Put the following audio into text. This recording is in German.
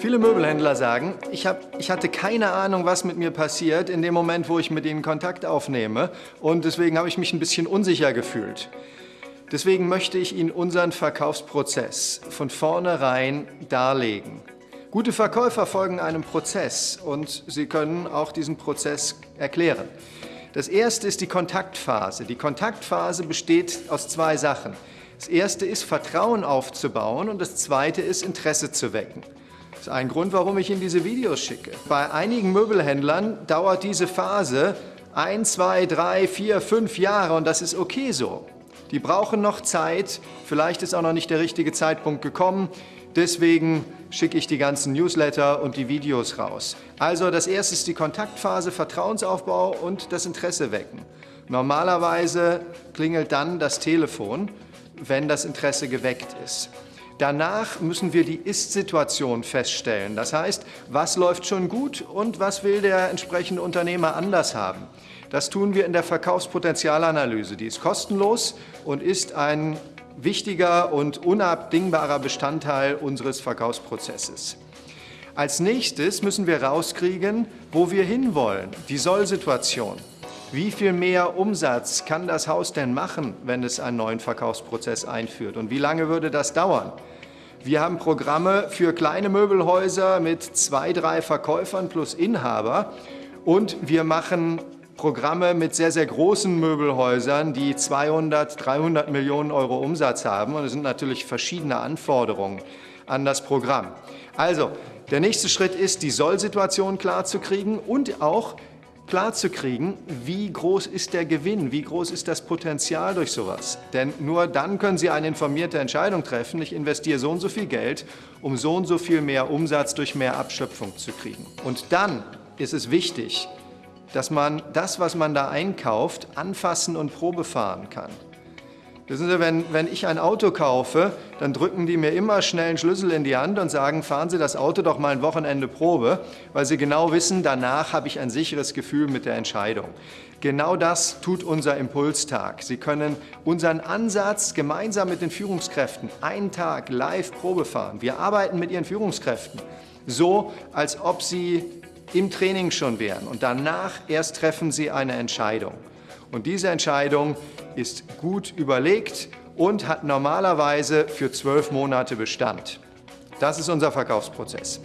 Viele Möbelhändler sagen, ich, hab, ich hatte keine Ahnung, was mit mir passiert in dem Moment, wo ich mit ihnen Kontakt aufnehme und deswegen habe ich mich ein bisschen unsicher gefühlt. Deswegen möchte ich Ihnen unseren Verkaufsprozess von vornherein darlegen. Gute Verkäufer folgen einem Prozess und Sie können auch diesen Prozess erklären. Das erste ist die Kontaktphase. Die Kontaktphase besteht aus zwei Sachen. Das erste ist, Vertrauen aufzubauen und das zweite ist, Interesse zu wecken. Das ist ein Grund, warum ich Ihnen diese Videos schicke. Bei einigen Möbelhändlern dauert diese Phase ein, zwei, drei, vier, fünf Jahre und das ist okay so. Die brauchen noch Zeit, vielleicht ist auch noch nicht der richtige Zeitpunkt gekommen. Deswegen schicke ich die ganzen Newsletter und die Videos raus. Also das erste ist die Kontaktphase, Vertrauensaufbau und das Interesse wecken. Normalerweise klingelt dann das Telefon, wenn das Interesse geweckt ist. Danach müssen wir die Ist-Situation feststellen. Das heißt, was läuft schon gut und was will der entsprechende Unternehmer anders haben. Das tun wir in der Verkaufspotenzialanalyse. Die ist kostenlos und ist ein wichtiger und unabdingbarer Bestandteil unseres Verkaufsprozesses. Als nächstes müssen wir rauskriegen, wo wir hinwollen, die Soll-Situation. Wie viel mehr Umsatz kann das Haus denn machen, wenn es einen neuen Verkaufsprozess einführt? Und wie lange würde das dauern? Wir haben Programme für kleine Möbelhäuser mit zwei, drei Verkäufern plus Inhaber und wir machen Programme mit sehr, sehr großen Möbelhäusern, die 200, 300 Millionen Euro Umsatz haben. Und es sind natürlich verschiedene Anforderungen an das Programm. Also, der nächste Schritt ist, die Soll-Situation klarzukriegen und auch klarzukriegen, wie groß ist der Gewinn, wie groß ist das Potenzial durch sowas. Denn nur dann können Sie eine informierte Entscheidung treffen, ich investiere so und so viel Geld, um so und so viel mehr Umsatz durch mehr Abschöpfung zu kriegen. Und dann ist es wichtig, dass man das, was man da einkauft, anfassen und Probe fahren kann. Wissen Sie, wenn, wenn ich ein Auto kaufe, dann drücken die mir immer schnell einen Schlüssel in die Hand und sagen, fahren Sie das Auto doch mal ein Wochenende Probe, weil Sie genau wissen, danach habe ich ein sicheres Gefühl mit der Entscheidung. Genau das tut unser Impulstag. Sie können unseren Ansatz gemeinsam mit den Führungskräften einen Tag live Probe fahren. Wir arbeiten mit Ihren Führungskräften so, als ob Sie im Training schon wären und danach erst treffen Sie eine Entscheidung. Und diese Entscheidung ist gut überlegt und hat normalerweise für zwölf Monate Bestand. Das ist unser Verkaufsprozess.